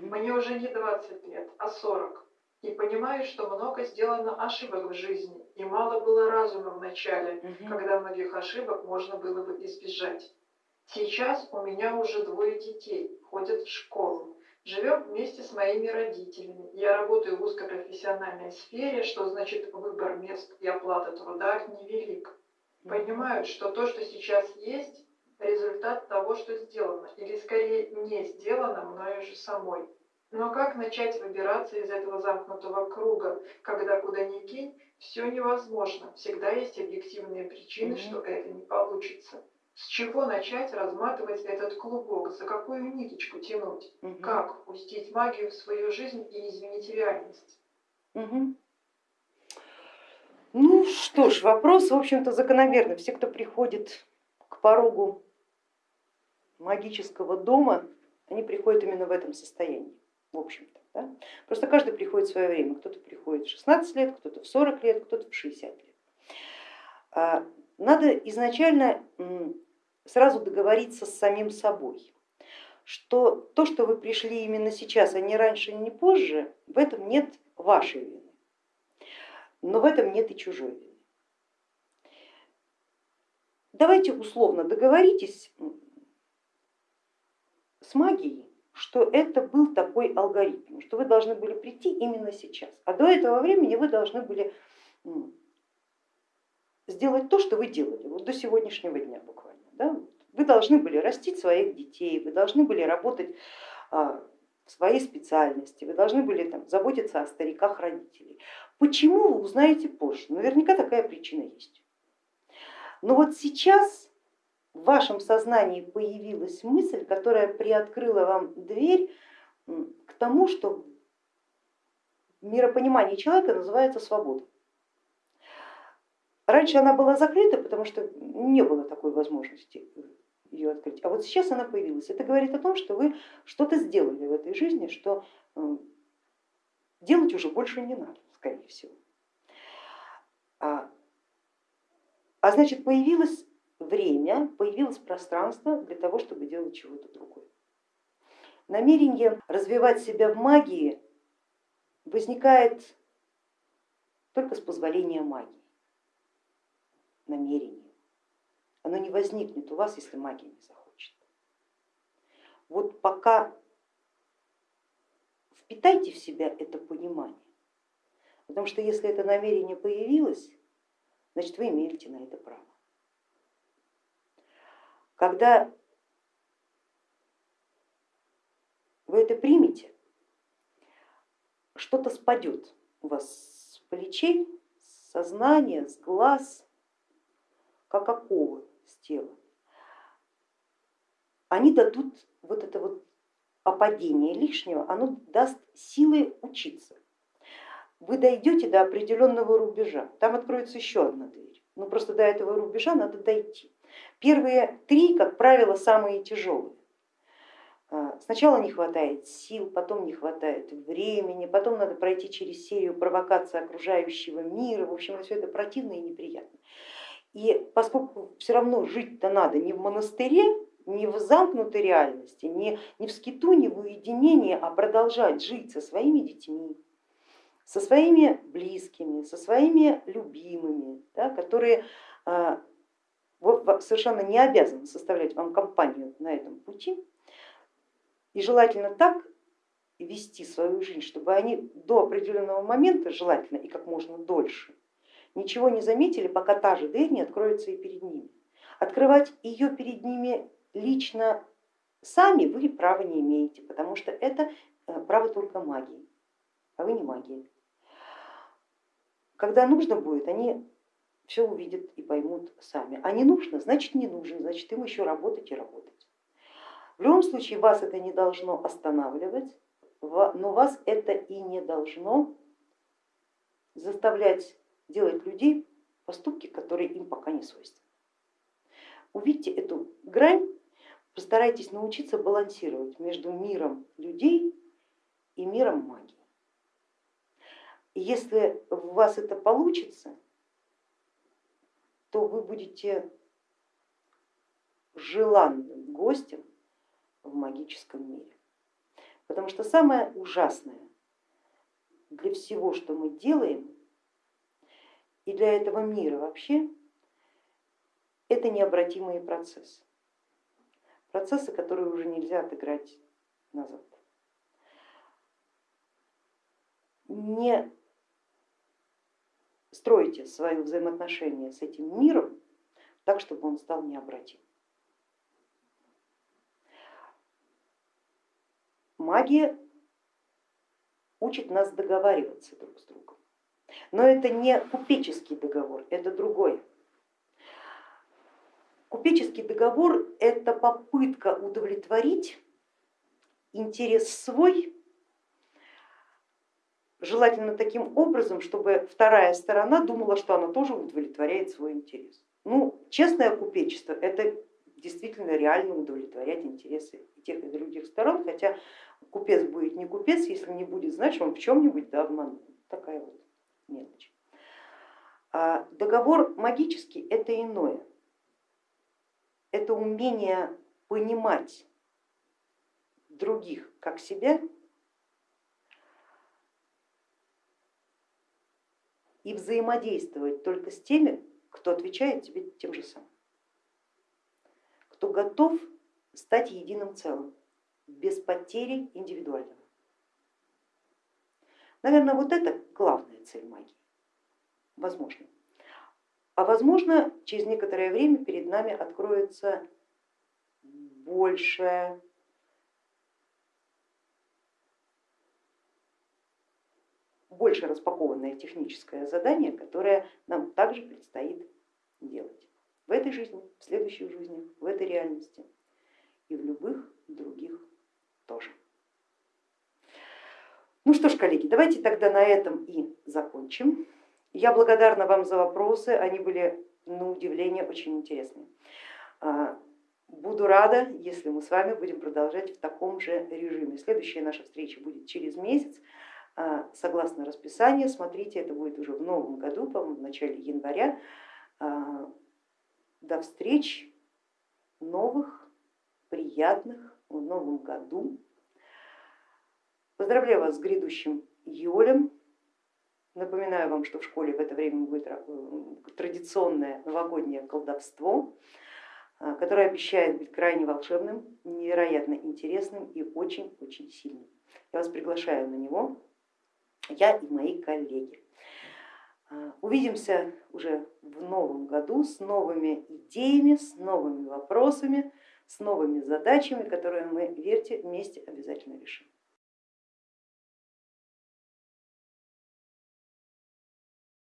Мне уже не 20 лет, а 40. И понимаю, что много сделано ошибок в жизни, и мало было разума в начале, угу. когда многих ошибок можно было бы избежать. Сейчас у меня уже двое детей, ходят в школу. Живем вместе с моими родителями. Я работаю в узкопрофессиональной сфере, что значит выбор мест и оплата труда невелик. Понимают, что то, что сейчас есть, того, что сделано, или скорее не сделано мною же самой. Но как начать выбираться из этого замкнутого круга, когда куда ни кинь, все невозможно, всегда есть объективные причины, mm-hmm. что это не получится. С чего начать разматывать этот клубок, за какую ниточку тянуть, угу. как пустить магию в свою жизнь и изменить реальность? Угу. Ну что ж, вопрос, в общем-то, закономерный. Все, кто приходит к порогу магического дома, они приходят именно в этом состоянии, в общем-то. Да? Просто каждый приходит в свое время. Кто-то приходит в 16 лет, кто-то в 40 лет, кто-то в 60 лет. А, надо изначально сразу договориться с самим собой, что то, что вы пришли именно сейчас, а не раньше, не позже, в этом нет вашей вины, но в этом нет и чужой вины. Давайте условно договоритесь с магией, что это был такой алгоритм, что вы должны были прийти именно сейчас, а до этого времени вы должны были сделать то, что вы делали вот до сегодняшнего дня буквально. Да? Вы должны были растить своих детей, вы должны были работать а, в своей специальности, вы должны были там, заботиться о стариках родителей. Почему вы узнаете позже? Наверняка такая причина есть. Но вот сейчас в вашем сознании появилась мысль, которая приоткрыла вам дверь к тому, что миропонимание человека называется свобода. Раньше она была закрыта, потому что не было такой возможности ее открыть, а вот сейчас она появилась. Это говорит о том, что вы что-то сделали в этой жизни, что делать уже больше не надо, скорее всего. А, а значит, появилось время, появилось пространство для того, чтобы делать чего-то другое. Намерение развивать себя в магии возникает только с позволения магии намерение. Оно не возникнет у вас, если магия не захочет. Вот пока впитайте в себя это понимание, потому что если это намерение появилось, значит вы имеете на это право. Когда вы это примете, что-то спадет у вас с плечей, с сознания, с глаз, как оковы с тела, они дадут вот это вот опадение лишнего, оно даст силы учиться. Вы дойдете до определенного рубежа, там откроется еще одна дверь, но просто до этого рубежа надо дойти. Первые три, как правило, самые тяжелые. А, сначала не хватает сил, потом не хватает времени, потом надо пройти через серию провокаций окружающего мира, в общем, все это противно и неприятно. И поскольку все равно жить-то надо не в монастыре, не в замкнутой реальности, не, не в скиту, не в уединении, а продолжать жить со своими детьми, со своими близкими, со своими любимыми, да, которые а, совершенно не обязаны составлять вам компанию на этом пути. И желательно так вести свою жизнь, чтобы они до определенного момента, желательно и как можно дольше, ничего не заметили, пока та же дверь не откроется и перед ними. Открывать ее перед ними лично сами вы права не имеете, потому что это э, право только магии, а вы не магия. Когда нужно будет, они все увидят и поймут сами. А не нужно, значит не нужно, значит им еще работать и работать. В любом случае вас это не должно останавливать, но вас это и не должно заставлять делать людей поступки, которые им пока не свойственны. Увидьте эту грань, постарайтесь научиться балансировать между миром людей и миром магии. Если у вас это получится, то вы будете желанным гостем в магическом мире. Потому что самое ужасное для всего, что мы делаем, и для этого мира вообще, это необратимые процессы. Процессы, которые уже нельзя отыграть назад. Не стройте свое взаимоотношение с этим миром так, чтобы он стал необратим. Магия учит нас договариваться друг с другом. Но это не купеческий договор, это другой. Купеческий договор это попытка удовлетворить интерес свой, желательно таким образом, чтобы вторая сторона думала, что она тоже удовлетворяет свой интерес. Ну, честное купечество это действительно реально удовлетворять интересы тех и других сторон, хотя купец будет не купец, если не будет знать, что он в чем-нибудь да обманул. Такая вот мелочь. А договор магический это иное, это умение понимать других как себя и взаимодействовать только с теми, кто отвечает тебе тем же самым кто готов стать единым целым, без потери индивидуального. Наверное, вот это главная цель магии, возможно. А возможно, через некоторое время перед нами откроется большее больше распакованное техническое задание, которое нам также предстоит делать в этой жизни, в следующих жизнях, в этой реальности и в любых других тоже. Ну что ж, коллеги, давайте тогда на этом и закончим. Я благодарна вам за вопросы, они были на удивление очень интересные. А, буду рада, если мы с вами будем продолжать в таком же режиме. Следующая наша встреча будет через месяц. А, согласно расписанию, смотрите, это будет уже в новом году, по-моему, в начале января. А, до встреч новых, приятных в новом году. Поздравляю вас с грядущим июлем. Напоминаю вам, что в школе в это время будет э, традиционное новогоднее колдовство, э, которое обещает быть крайне волшебным, невероятно интересным и очень-очень сильным. Я вас приглашаю на него, я и мои коллеги. Э, увидимся уже в новом году с новыми идеями, с новыми вопросами, с новыми задачами, которые мы, верьте, вместе обязательно решим.